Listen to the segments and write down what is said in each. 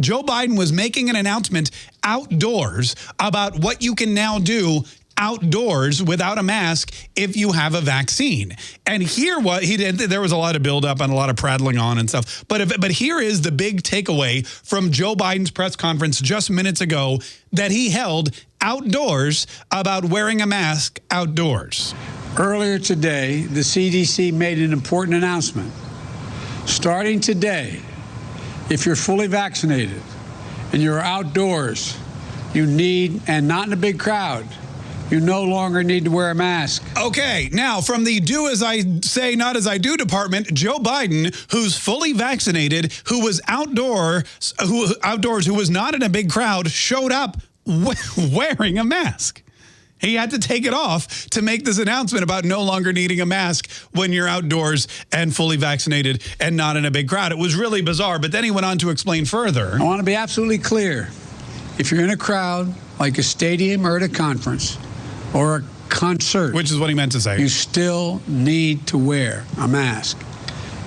Joe Biden was making an announcement outdoors about what you can now do outdoors without a mask if you have a vaccine. And here what he did there was a lot of buildup and a lot of prattling on and stuff. But if, but here is the big takeaway from Joe Biden's press conference just minutes ago that he held outdoors about wearing a mask outdoors. Earlier today, the CDC made an important announcement. Starting today, if you're fully vaccinated and you're outdoors, you need, and not in a big crowd, you no longer need to wear a mask. Okay, now from the do as I say, not as I do department, Joe Biden, who's fully vaccinated, who was outdoor, who outdoors, who was not in a big crowd, showed up wearing a mask. He had to take it off to make this announcement about no longer needing a mask when you're outdoors and fully vaccinated and not in a big crowd. It was really bizarre, but then he went on to explain further. I want to be absolutely clear. If you're in a crowd, like a stadium or at a conference or a concert, which is what he meant to say, you still need to wear a mask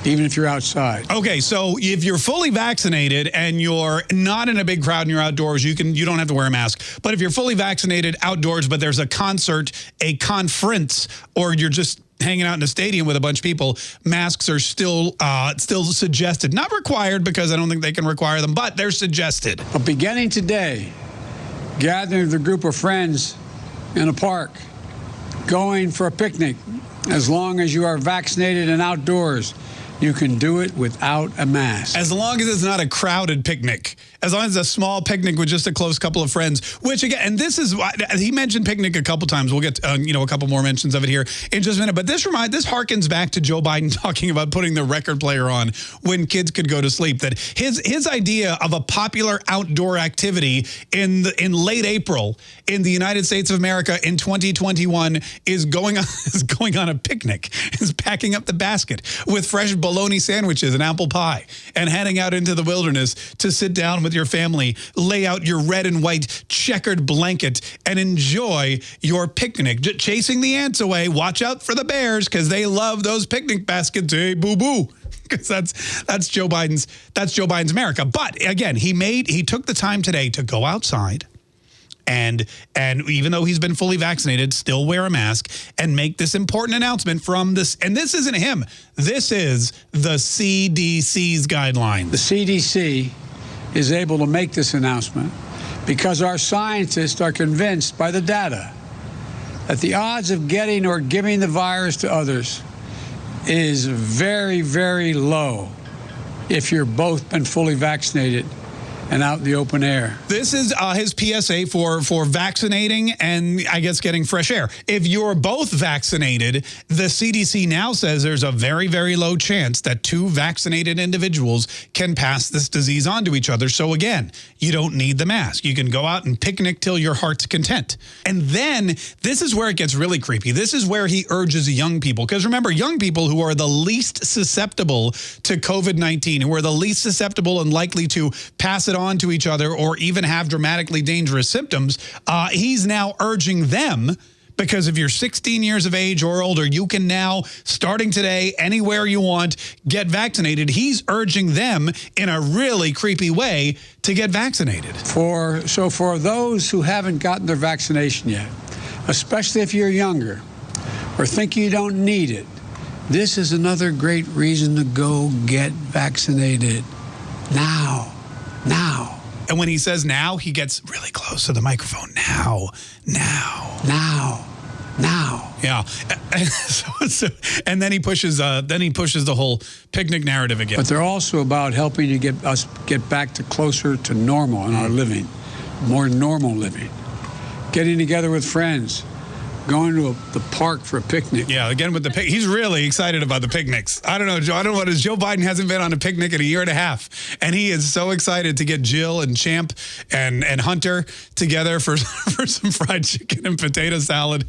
even if you're outside. Okay, so if you're fully vaccinated and you're not in a big crowd and you're outdoors, you can you don't have to wear a mask. But if you're fully vaccinated outdoors, but there's a concert, a conference, or you're just hanging out in a stadium with a bunch of people, masks are still uh, still suggested. Not required because I don't think they can require them, but they're suggested. But beginning today, gathering with a group of friends in a park, going for a picnic, as long as you are vaccinated and outdoors, you can do it without a mask. As long as it's not a crowded picnic. As long as a small picnic with just a close couple of friends, which again, and this is, he mentioned picnic a couple times. We'll get, uh, you know, a couple more mentions of it here in just a minute. But this remind, this harkens back to Joe Biden talking about putting the record player on when kids could go to sleep. That his his idea of a popular outdoor activity in the, in late April in the United States of America in 2021 is going on is going on a picnic, is packing up the basket with fresh bologna sandwiches and apple pie and heading out into the wilderness to sit down with your family, lay out your red and white checkered blanket and enjoy your picnic. J chasing the ants away. Watch out for the bears because they love those picnic baskets. Hey, boo-boo because that's that's Joe Biden's that's Joe Biden's America. But again, he made he took the time today to go outside and and even though he's been fully vaccinated, still wear a mask and make this important announcement from this. And this isn't him. This is the CDC's guidelines. The CDC is able to make this announcement because our scientists are convinced by the data that the odds of getting or giving the virus to others is very, very low if you're both been fully vaccinated and out in the open air. This is uh, his PSA for, for vaccinating and I guess getting fresh air. If you're both vaccinated, the CDC now says there's a very, very low chance that two vaccinated individuals can pass this disease on to each other. So again, you don't need the mask. You can go out and picnic till your heart's content. And then this is where it gets really creepy. This is where he urges young people. Because remember, young people who are the least susceptible to COVID-19, who are the least susceptible and likely to pass it on to each other or even have dramatically dangerous symptoms, uh, he's now urging them because if you're 16 years of age or older, you can now, starting today, anywhere you want, get vaccinated. He's urging them in a really creepy way to get vaccinated. For So for those who haven't gotten their vaccination yet, especially if you're younger or think you don't need it, this is another great reason to go get vaccinated now now. And when he says now, he gets really close to the microphone. Now, now, now, now. Yeah. so, so, and then he pushes. Uh, then he pushes the whole picnic narrative again. But they're also about helping to get us get back to closer to normal in our living, more normal living, getting together with friends, going to a, the park for a picnic. Yeah, again with the pic. He's really excited about the picnics. I don't know, Joe. I don't know what is. Joe Biden hasn't been on a picnic in a year and a half, and he is so excited to get Jill and Champ and and Hunter together for for some fried chicken and potato salad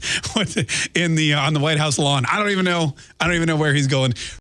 in the uh, on the White House lawn. I don't even know. I don't even know where he's going.